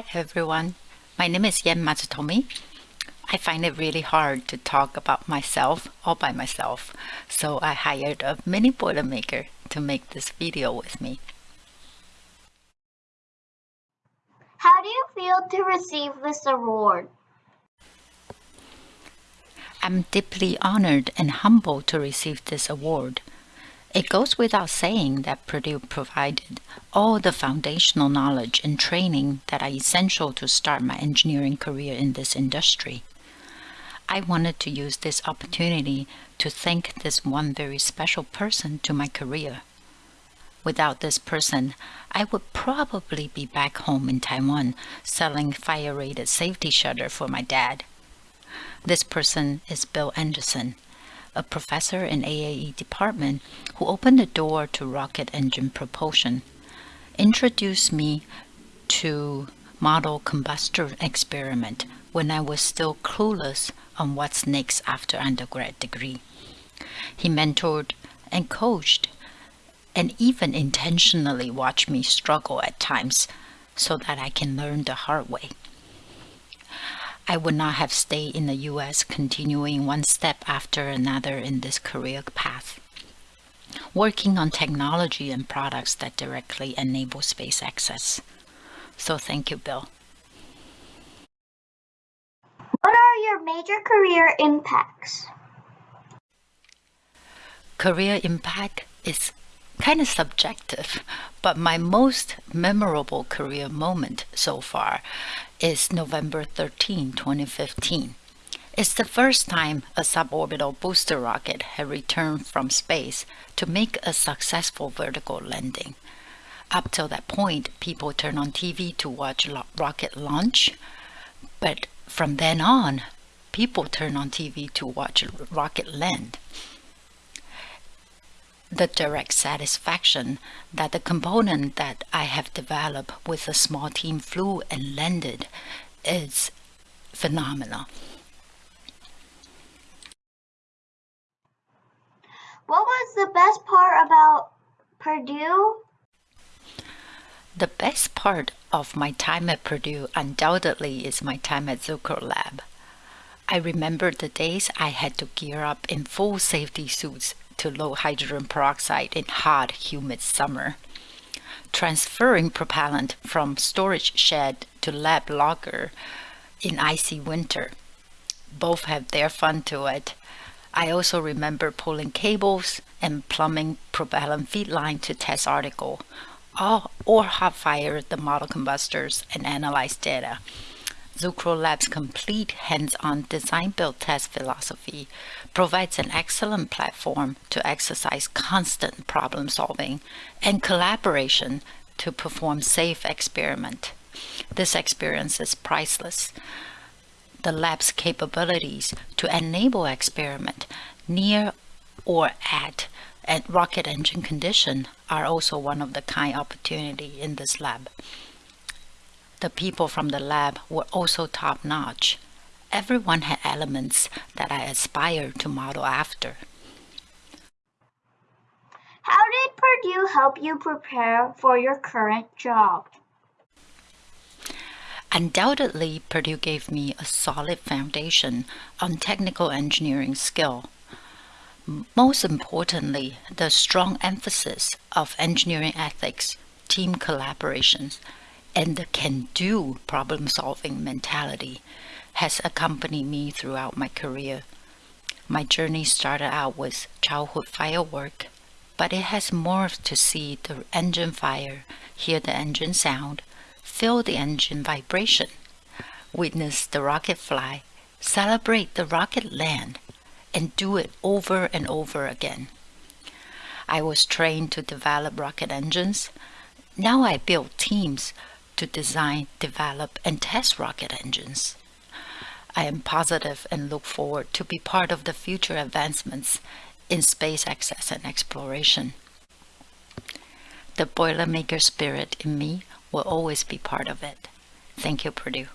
Hi everyone, my name is Yen Matsutomi. I find it really hard to talk about myself all by myself, so I hired a mini Boilermaker to make this video with me. How do you feel to receive this award? I'm deeply honored and humbled to receive this award. It goes without saying that Purdue provided all the foundational knowledge and training that are essential to start my engineering career in this industry. I wanted to use this opportunity to thank this one very special person to my career. Without this person, I would probably be back home in Taiwan selling fire-rated safety shutter for my dad. This person is Bill Anderson, a professor in AAE department who opened the door to rocket engine propulsion, introduced me to model combustor experiment when I was still clueless on what's next after undergrad degree. He mentored and coached and even intentionally watched me struggle at times so that I can learn the hard way. I would not have stayed in the US continuing one step after another in this career path. Working on technology and products that directly enable space access. So thank you, Bill. What are your major career impacts? Career impact is kind of subjective, but my most memorable career moment so far is November 13, 2015. It's the first time a suborbital booster rocket had returned from space to make a successful vertical landing. Up till that point, people turned on TV to watch rocket launch, but from then on, people turn on TV to watch rocket land the direct satisfaction that the component that I have developed with a small team flew and landed is phenomenal. What was the best part about Purdue? The best part of my time at Purdue undoubtedly is my time at Zucrow Lab. I remember the days I had to gear up in full safety suits to low hydrogen peroxide in hot, humid summer. Transferring propellant from storage shed to lab locker in icy winter. Both have their fun to it. I also remember pulling cables and plumbing propellant feed line to test article, or hot fire the model combustors and analyze data. Zucrow Lab's complete hands-on design-build test philosophy provides an excellent platform to exercise constant problem solving and collaboration to perform safe experiment. This experience is priceless. The lab's capabilities to enable experiment near or at a rocket engine condition are also one of the kind opportunity in this lab. The people from the lab were also top-notch. Everyone had elements that I aspire to model after. How did Purdue help you prepare for your current job? Undoubtedly, Purdue gave me a solid foundation on technical engineering skill. Most importantly, the strong emphasis of engineering ethics, team collaborations, and the can-do problem-solving mentality has accompanied me throughout my career. My journey started out with childhood firework, but it has morphed to see the engine fire, hear the engine sound, feel the engine vibration, witness the rocket fly, celebrate the rocket land, and do it over and over again. I was trained to develop rocket engines. Now I build teams to design, develop, and test rocket engines. I am positive and look forward to be part of the future advancements in space access and exploration. The Boilermaker spirit in me will always be part of it. Thank you, Purdue.